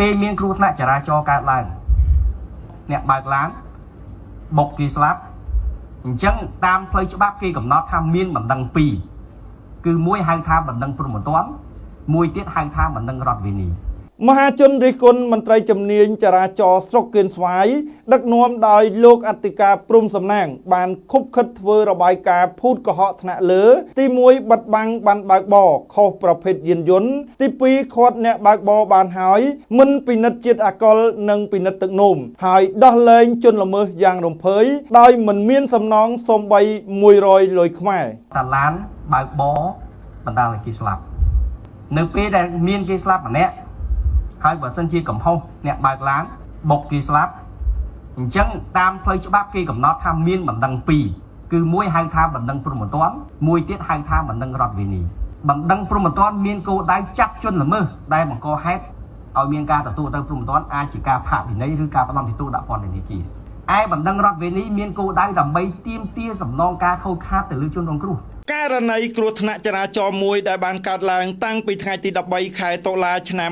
ពេលមានគ្រោះថ្នាក់ចរាចរណ៍កើតឡើងអ្នកបើកឡានបុកគេស្លាប់អញ្ចឹងតាមផ្លូវច្បាប់គេកំណត់ថាមានបណ្ដឹងពីរគឺមួយហៅថាបណ្ដឹងព្រំប្រទានមួយទៀតហៅថាបណ្ដឹងរដ្ឋវិនី មហាជនរិះគន់មន្ត្រីជំនាញចរាចរណ៍ស្រុកគៀនស្វាយដឹកនាំដោយលោកអធិការព្រំសំណាង បានខុបខិតធ្វើរបាយការណ៍ភូតកុហកថ្នាក់លើ ទី1បិទបាំងបានបើកបរខុសប្រភេទយានយន្តទី2ខាត់អ្នកបើកបរបានហើយ មិនពិនិត្យជាតិអាកុលនិងពិនិត្យទឹកនោមហើយដោះលែងជនល្មើសយ៉ាងរំភើយដោយមិនមានសំណងសំបី100លុយខ្មែរតាឡានបើកបរបណ្ដាលឲ្យគេស្លាប់ នៅពេលដែលមានគេស្លាប់ម្នាក់ ហើយបើសិនជាកំហុសអ្នកបើកឡានបុកគេស្លាប់អញ្ចឹងតាមផ្លូវច្បាប់គេកំណត់ថាមានបណ្ដឹងពីរគឺមួយហៅថាបណ្ដឹងព្រំប្រទានមួយទៀតហៅថាបណ្ដឹងរដ្ឋវិនីបណ្ដឹងព្រំប្រទានមានគោលដៅចាប់ជនល្មើសដែលបង្កហេតុឲ្យមានការទទួលទៅព្រំប្រទានអាចជាការផាកវិន័យឬការផ្ដំទទូដាក់ពន្ធនាគារឯបណ្ដឹងរដ្ឋវេនីមានគោលដៅដើម្បីទាមទារសំណងការខូចខាតទៅលើជនរងគ្រោះ ករណីគ្រោះថ្នាក់ចរាចរណ៍មួយដែលបានកើតឡើងតាំងពីថ្ងៃទី13ខែតុលាឆ្នាំ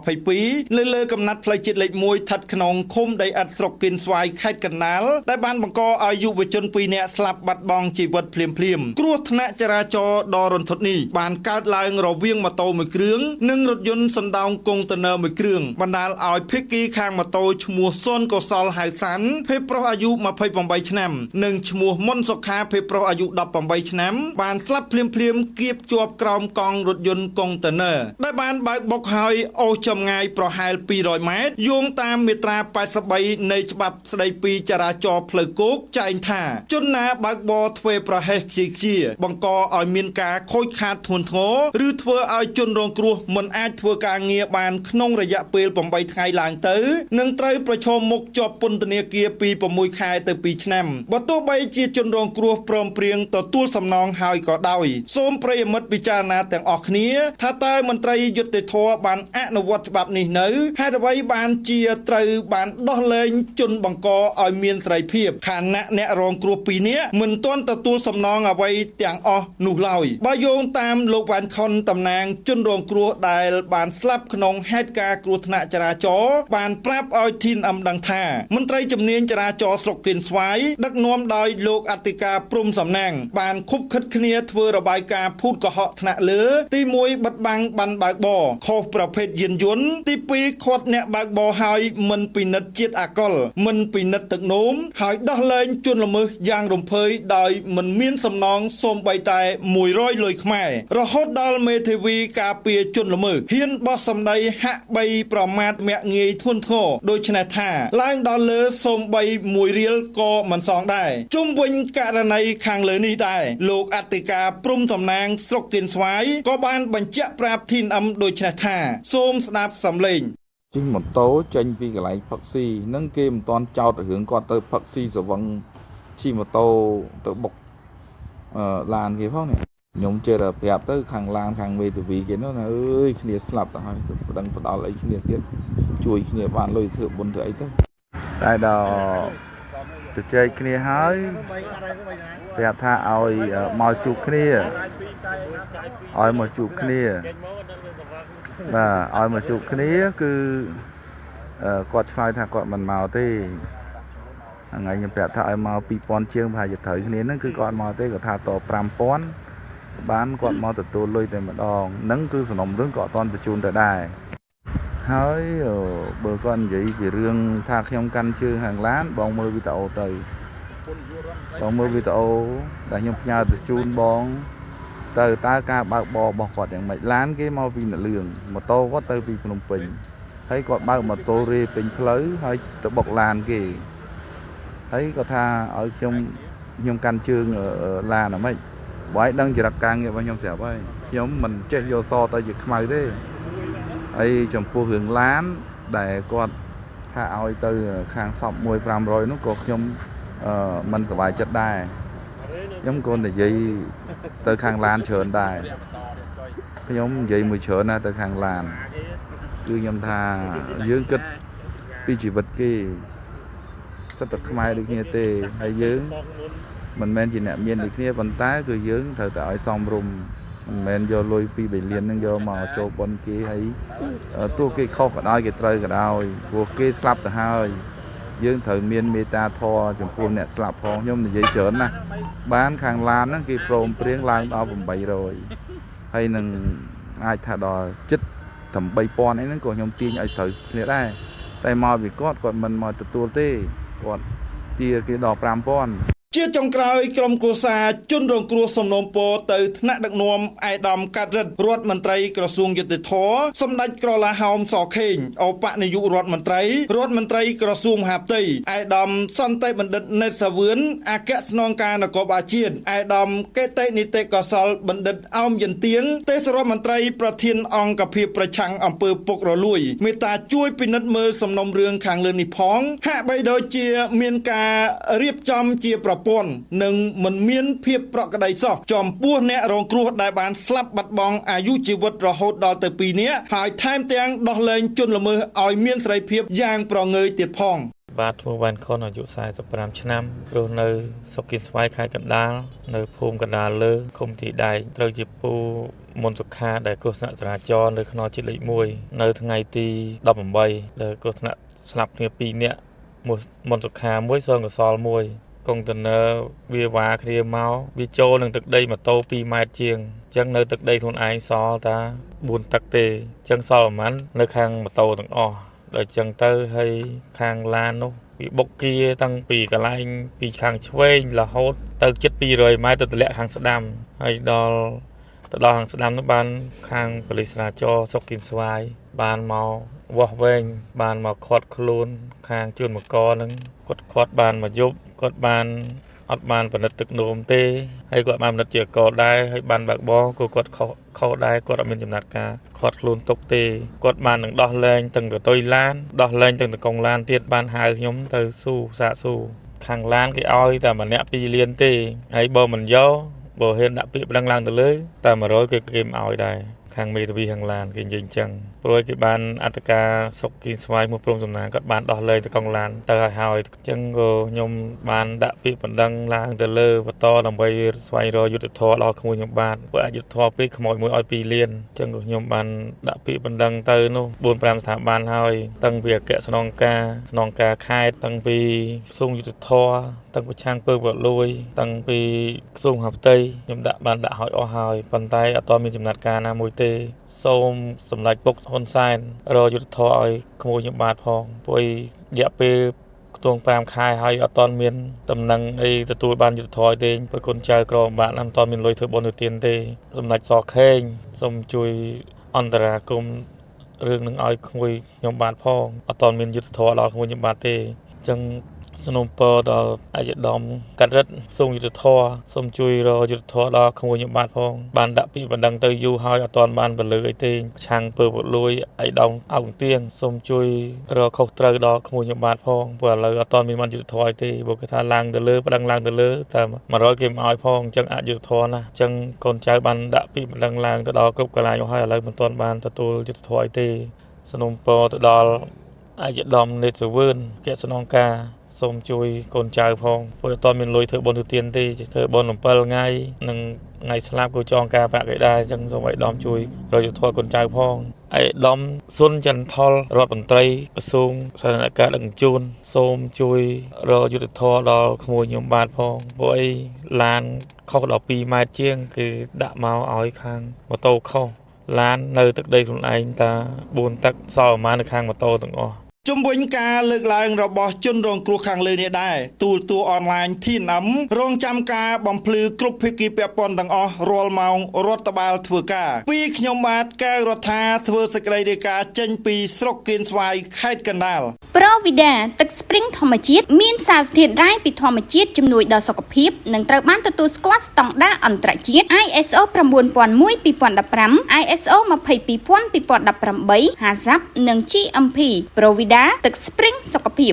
2022លើលើកំណត់ផ្លូវជាតិលេខ1ស្ថិតក្នុងឃុំដីឥដ្ឋស្រុកគិនស្វាយខេត្តកណ្ដាលដែលបានបង្កឲ្យយុវជន2នាក់ស្លាប់បាត់បង់ជីវិតភ្លាមភ្លាមគ្រោះថ្នាក់ចរាចរណ៍ដ៏រន្ធត់នេះបានកើតឡើងរវាងម៉ូតូមួយគ្រឿងនិងរថយន្តសណ្ដោងកុងតឺន័រមួយគ្រឿងបណ្ដាលឲ្យភេកីខាងម៉ូតូឈ្មោះសុនកុសលហៅសាន់ភេទប្រុសអាយុ28ឆ្នាំនិងឈ្មោះមុនសុខាភេទប្រុសអាយុ18ឆ្នាំបានស្លាប់ភ្លាមភ្លាមគៀបជាប់ក្រោមកង់រថយន្តកុងតឺន័រដែលបានបើកបុកហើយអូសចម្ងាយប្រហែល200ម៉ែត្រយោងតាមមាត្រា83នៃច្បាប់ស្តីពីចរាចរណ៍ផ្លូវគោកចែងថាជនណាបើកបរធ្វើប្រហែសខ្ជិលខ្ជា បង្កឲ្យមានការខូចខាតធ្ងន់ធ្ងរឬធ្វើឲ្យជនរងគ្រោះមិនអាចធ្វើការងារបានក្នុងរយៈពេល8ថ្ងៃឡើងទៅនឹងត្រូវប្រឈមមុខជាប់ពន្ធនាគារពី6ខែទៅ2ឆ្នាំបើទោះបីជាជនរងគ្រោះព្រមព្រៀងទទួលសំណងហើយក៏ដោយសូមប្រិយមិត្តពិចារណាទាំងអស់គ្នា ថាតើមន្ត្រីយុត្តិធម៌បានអនុវត្តច្បាប់នេះនៅហេតុអ្វីបានជាត្រូវបានដោះលែងជនបង្កឲ្យមានសេរីភាពខណៈអ្នករងគ្រោះពីរនាក់មិនទាន់ទទួលសំណងអ្វីទាំងអស់នោះឡើយបើយោងតាមលោកវ៉ាន់ខុនតំណាងជនរងគ្រោះដែលបានស្លាប់ក្នុងហេតុការណ៍គ្រោះថ្នាក់ចរាចរណ៍បានប្រាប់ឲ្យធីនអឹមដឹងថាមន្ត្រីជំនាញចរាចរណ៍ស្រុកគិនស្វាយដឹកនាំដោយលោកអធិការព្រំសំណាងបានខុបខិតគ្នាធ្វើរបាយការណ៍ភូតកុហកថ្នាក់លើ ទី1បិទបាំងបានបើកបរខុសប្រភេទយានយន្តទី2ខាត់អ្នកបើកបរហើយមិនពិនិត្យជាតិអាកុលមិនពិនិត្យទឹកនោមហើយដោះលែងជនល្មើសយ៉ាងរំភើយដោយមិនមានសំណងសូម្បីតែ100លុយខ្មែររហូតដល់មេធាវីការពារជនល្មើសហ៊ានបោះសម្ដីហាក់បីប្រមាថមាក់ងាយធ្ងន់ធ្ងរដូច្នេះថាឡើងដល់លើសូម្បី1រៀលក៏មិនសងដែរជុំវិញករណីខាងលើនេះដែរលោកអធិការព្រំតំណាងស្រុកគៀនស្វាយក៏បានបញ្ជាក់ប្រាប់ធីនអឹមដូចនេះថាសូមស្ដាប់សំឡេងជិះម៉ូតូចេញពីកន្លែងផឹកស៊ីនឹងគេមិនទាន់ចោតរឿងគាត់ទៅផឹកស៊ីសវឹងជិះម៉ូតូទៅបុកអឺឡានគេផងនេះខ្ញុំជឿតែប្រាប់ទៅខាងឡានខាងមេធាវីគេនោះណាអើយគ្នាស្លាប់ទៅហើយទៅប្តឹងផ្ដាល់អីគ្នាទៀតជួយគ្នាបានលុយធ្វើបុណ្យធ្វើអីទៅតែដល់ ទៅចែកគ្នាហើយប្រាប់ថាឲ្យមកជួបគ្នាឲ្យមកជួបគ្នាបាទឲ្យមកជួបគ្នាគឺគាត់ឆ្លើយថាគាត់មិនមកទេថ្ងៃខ្ញុំប្រាប់ថាឲ្យមក2000ជាងប្រហែលជាត្រូវគ្នាហ្នឹងគឺគាត់មកទេគាត់ថាត5000បានគាត់មកទទួលលុយតែម្ដងហ្នឹងគឺសំណុំរឿងក៏អត់តន់បញ្ជូនទៅដែរ ហើយបើគាត់និយាយពីរឿងថាខ្ញុំកាន់ជើងហាងឡានបងមើលវីដេអូទៅបងមើលវីដេអូដែលខ្ញុំផ្ញើទៅជូនបង ទៅតើការបើកបររបស់គាត់យ៉ាងម៉េចឡានគេមកពីនលឿងម៉ូតូគាត់ទៅពីភ្នំពេញហើយគាត់បើកម៉ូតូរេពេញផ្លូវហើយទៅបុកឡានគេហើយគាត់ថាឲ្យខ្ញុំខ្ញុំកាន់ជើងឡានអាម៉េចបើឲ្យដឹងចរិតការងាររបស់ខ្ញុំស្រាប់ហើយខ្ញុំមិនចេះយកសទៅជាខ្មៅទេ ហើយចំពោះរឿងឡានដែលគាត់ថាឲ្យទៅខាងសព1 500នោះក៏ខ្ញុំអឺមិនសប្បាយចិត្តដែរខ្ញុំក៏និយាយទៅខាងឡានច្រើនដែរខ្ញុំនិយាយមួយច្រើនណាស់ទៅខាងឡានគឺខ្ញុំថាយើងគិតពីជីវិតគេសិតតែខ្មែរដូចគ្នាទេហើយយើងមិនមែនជាអ្នកមានដូចគ្នាប៉ុន្តែគឺយើងត្រូវតែឲ្យសមរម្យ មិនមែនយកលុយពី3លានហ្នឹងយកមកចូលបនគេហើយទោះគេខុសក៏ដោយគេត្រូវក៏ដោយព្រោះគេស្លាប់ទៅហើយយើងត្រូវមានមេត្តាធម៌ចំពោះអ្នកស្លាប់ផងខ្ញុំនិយាយច្រើនណាស់បានខាងឡានហ្នឹងគេព្រមព្រៀងឡើងដល់800ហើយនឹងអាចថាដល់ចិត្ត8 3000អីហ្នឹងក៏ខ្ញុំទាញឲ្យត្រូវគ្នាដែរតែមកពីគាត់គាត់មិនមកទទួលទេគាត់ទាគេដល់5000 ជាចុងក្រោយក្រុមគ្រួសារជនរងគ្រោះសំណូមពរទៅថ្នាក់ដឹកនាំអាយដាមកាត់រិទ្ធរដ្ឋមន្ត្រីក្រសួងយុតិធធសម្ដេចក្រឡាហោមសខេងអបនាយករដ្ឋមន្ត្រីរដ្ឋមន្ត្រីក្រសួងមហាផ្ទៃអាយដាមសន្តិបណ្ឌិតណេតសាវឿនអគ្គស្នងការនគរបាលជាតិអាយដាមកេតេនីតិកោសលបណ្ឌិតអោមយន្ទៀងទេសរដ្ឋមន្ត្រីប្រធានអង្គភិបប្រឆាំងអំពើពុករលួយមេត្តាជួយពិនិត្យមើលសំណុំរឿងខាងលើនេះផងហាក់បីដូចជាមានការរៀបចំជាប្រព័ន្ធនិងមិនមានភាពប្រក្រតីសោះចំពោះអ្នករងគ្រោះដែលបានស្លាប់បាត់បង់អាយុជីវិតរហូតដល់ទៅ2នាក់ហើយថែមទាំងដោះលែងជនល្មើសឲ្យមានសេរីភាពយ៉ាងប្រងើយទៀតផងបាទឈ្មោះវ៉ាន់ខុនអាយុ45ឆ្នាំរស់នៅស្រុកគៀនស្វាយខេត្តកណ្ដាលនៅភូមិកណ្ដាលលើឃុំទីដែកត្រូវជាពូមុនសុខាដែលគ្រោះថ្នាក់ចរាចរណ៍នៅខ្នល់ជាតិលេខ1នៅថ្ងៃទី18ដែលគ្រោះថ្នាក់ស្លាប់គ្នា2នាក់មុនសុខាមួយសងកសលមួយ កុងតឺន័រវាវ៉ាគ្នាមកវាចូលនឹងទឹកដីម៉ូតូ2ម៉ែត្រជាងអញ្ចឹងនៅទឹកដីខ្លួនឯងសល់តា4ទឹកទេអញ្ចឹងសល់ប្រហែលនៅខាងម៉ូតូទាំងអស់ដល់អញ្ចឹងទៅហើយខាងឡាននោះវាបុកគៀតាំងពីកន្លែងពីខាងឆ្វេងរហូតទៅជិត200ម៉ែត្រទៅទម្លាក់ខាងស្ដាំហើយដល់ ទៅដល់ខាងស្ដាំនោះបានខាងប៉ូលីសចរាចរណ៍សុកគៀនស្វាយបានមកវាស់វែងបានមកខាត់ខ្លួន ខាងជួនមកកនឹងគាត់ខាត់បានមកយប់គាត់បានអត់បានផលិតទឹកនោមទេហើយគាត់បានផលិតជាកដែរហើយបានបើកបរក៏គាត់ខុសខុសដែរគាត់អត់មានចំណាត់ការខាត់ខ្លួនទុកទេគាត់បាននឹងដោះលែងទាំងទៅតុយឡានដោះលែងទាំងតកងឡានទៀតបានហៅខ្ញុំទៅស៊ូសាកស៊ូខាងឡានគេឲ្យតែម្នាក់2លានទេហើយបើមិនយក បើហ៊ានដាក់ពាក្យប្តឹងឡើងទៅលើតែ100គេគេមិនឲ្យដែរ ខាងមេធាវីខាងឡានគេនិយាយអញ្ចឹងព្រោះគេបានអត្តការសុកគីស្វាយមកព្រមសំណាងគាត់បានដោះលែងទៅកងឡានទៅឲ្យហើយអញ្ចឹងក៏ខ្ញុំបានដាក់ពាក្យបណ្ដឹងឡើងទៅលើបន្តដើម្បីស្វែងរកយុទ្ធធរដល់ក្មួយខ្ញុំបានព្រោះអយុទ្ធធរពេកខ្មោចមួយឲ្យ2លានអញ្ចឹងក៏ខ្ញុំបានដាក់ពាក្យបណ្ដឹងទៅនោះ4 5ស្ថាប័នហើយតាំងពីអគ្គស្នងការស្នងការខេត្តតាំងពីក្រសួងយុទ្ធធរតាំងពីឆាងពើវលួយតាំងពីក្រសួងហាផ្ទៃខ្ញុំដាក់បានដាក់ឲ្យអស់ហើយប៉ុន្តែអត់ទាន់មានចំណាត់ការណាមួយទេសូមសម្ដេចពុកហ៊ុនសែនរយុទ្ធធរឲ្យក្មួយខ្ញុំបាទផងព្រោះរយៈពេលខ្ទង់5ខែហើយអត់ទាន់មានតំណែងអីទទួលបានយុទ្ធធរទេព្រោះគុណចៅក្រមបាទអត់ទាន់មានលុយធ្វើបុណ្យទៅទានទេសម្ដេចសខេងសូមជួយអន្តរាគមរឿងនឹងឲ្យក្មួយខ្ញុំបាទផងអត់ទាន់មានយុទ្ធធរដល់ក្មួយខ្ញុំបាទទេអញ្ចឹង សំណូមពរដល់អាយដាមកាត់រិទ្ធសូមយុទ្ធធរសូមជួយរយុទ្ធធរដល់ក្មួយខ្ញុំបាទផងបានដាក់ពាក្យបណ្ដឹងទៅយូរហើយអត់ទាន់បានពលឺអីទេឆាំងពើពលួយអាយដាមអង្គទៀងសូមជួយរកខុសត្រូវដល់ក្មួយខ្ញុំបាទផងព្រោះឥឡូវអត់ទាន់មានបានយុទ្ធធរអីទេបើគេថាឡើងទៅលើបណ្ដឹងឡើងទៅលើតែ100គេមិនអោយផងអញ្ចឹងអយុទ្ធធរណាអញ្ចឹងកូនចៅបានដាក់ពាក្យបណ្ដឹងឡើងទៅដល់គ្រប់កន្លែងហើយឥឡូវមិនទាន់បានទទួលយុទ្ធធរអីទេសំណូមពរទៅដល់អាយដាមនេតសវឿនកិច្ចស្នងការ សូមជួយកូនចៅផងព្រោះអត់មានលុយធ្វើបុណ្យទៅទានទេធ្វើបុណ្យ7ថ្ងៃនិងថ្ងៃស្លាប់ក៏ចងការប្រាក់គេដែរអញ្ចឹងសូមឲ្យដំជួយរយុទ្ធធរកូនចៅផងឯដំសុនចន្ទថលរដ្ឋមន្ត្រីក្រសួងសាធារណការដឹកជញ្ជូនសូមជួយរយុទ្ធធរដល់ក្មួយខ្ញុំបាទផងព្រោះអីឡានខុសដល់2ម៉ែត្រជាងគេដាក់មកឲ្យខាងម៉ូតូខុសឡាននៅទឹកដីខ្លួនឯងតា4ទឹកសល់ប្រហែលនៅខាងម៉ូតូទាំងអស់ ជំវិញការលើកឡើងរបស់ជនរងគ្រោះខាងលើនេះដែរទូលទួអនឡាញ TNM រងចាំការបំភ្លឺគ្រប់ភាគីពាក់ព័ន្ធទាំងអស់រាល់ម៉ោងរដ្ឋបាលធ្វើការពីខ្ញុំបាទកៅរដ្ឋាធ្វើសេចក្តីរាយការណ៍ចេញពីស្រុកគៀនស្វាយខេត្តកណ្ដាលប្រូវីដាទឹកស្ព្រីងធម្មជាតិមានសារធាតុរ៉ែពីធម្មជាតិជំនួយដល់សុខភាពនិងត្រូវបានទទួលស្គាល់ស្តង់ដារអន្តរជាតិ ISO 9001:2015 ISO 22000:2018 HACCP និង GMP ប្រូវីដាទឹកស្ព្រីងសុខភាព